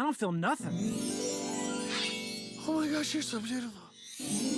I don't feel nothing. Oh my gosh, you're so beautiful.